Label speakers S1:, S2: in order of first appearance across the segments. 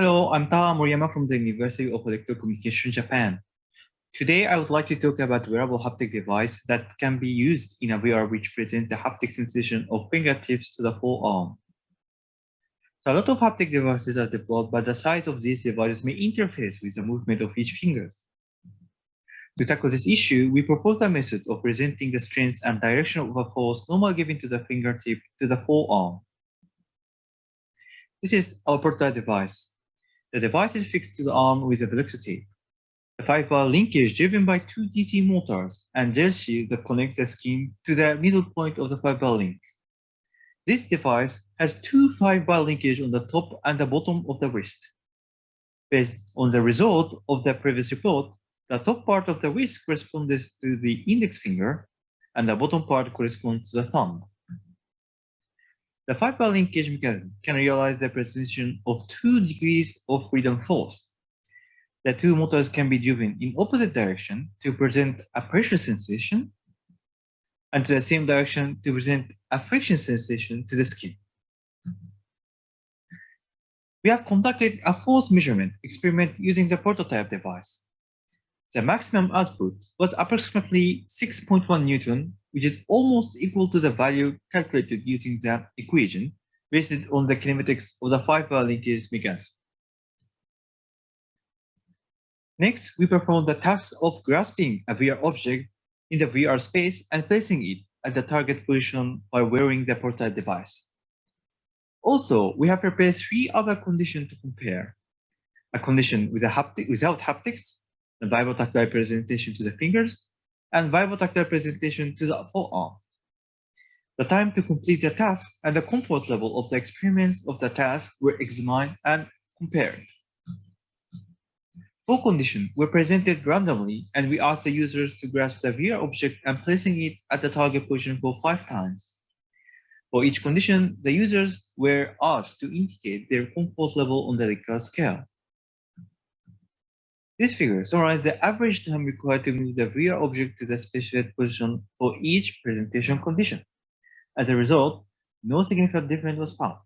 S1: Hello, I'm Taha Moriyama from the University of Electrocommunication, Japan. Today, I would like to talk about wearable haptic device that can be used in a VR which presents the haptic sensation of fingertips to the forearm. So a lot of haptic devices are developed, but the size of these devices may interface with the movement of each finger. To tackle this issue, we propose a method of presenting the strength and direction of a force normally given to the fingertip to the forearm. This is our portable device. The device is fixed to the arm with a Velcro tape. The five-bar linkage driven by two DC motors and gel shield that connects the skin to the middle point of the five-bar link. This device has two five-bar linkage on the top and the bottom of the wrist. Based on the result of the previous report, the top part of the wrist corresponds to the index finger, and the bottom part corresponds to the thumb. The five-bar linkage mechanism can realize the presentation of two degrees of freedom force the two motors can be driven in opposite direction to present a pressure sensation and to the same direction to present a friction sensation to the skin. We have conducted a force measurement experiment using the prototype device. The maximum output was approximately 6.1 Newton, which is almost equal to the value calculated using the equation based on the kinematics of the five-bar linkage mechanism. Next, we perform the task of grasping a VR object in the VR space and placing it at the target position by wearing the portable device. Also, we have prepared three other conditions to compare. A condition with a haptic, without haptics, a vibro-tactile presentation to the fingers, and vibro-tactile presentation to the forearm. The time to complete the task and the comfort level of the experience of the task were examined and compared. Four conditions were presented randomly, and we asked the users to grasp the VR object and placing it at the target position for five times. For each condition, the users were asked to indicate their comfort level on the Likert scale. This figure summarizes the average time required to move the VR object to the specified position for each presentation condition. As a result, no significant difference was found.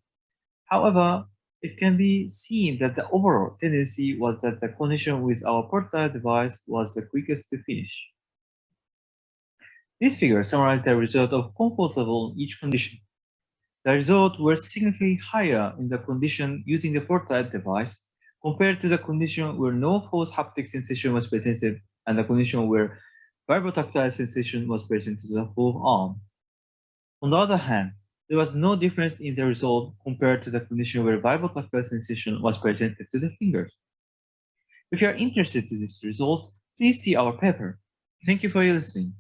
S1: However, it can be seen that the overall tendency was that the condition with our portable device was the quickest to finish. This figure summarizes the result of comfort level in each condition. The results were significantly higher in the condition using the portable device compared to the condition where no force haptic sensation was presented and the condition where vibrotactile sensation was present to the whole arm. On the other hand, there was no difference in the result compared to the condition where vibro-tactile sensation was presented to the fingers. If you are interested in these results, please see our paper. Thank you for your listening.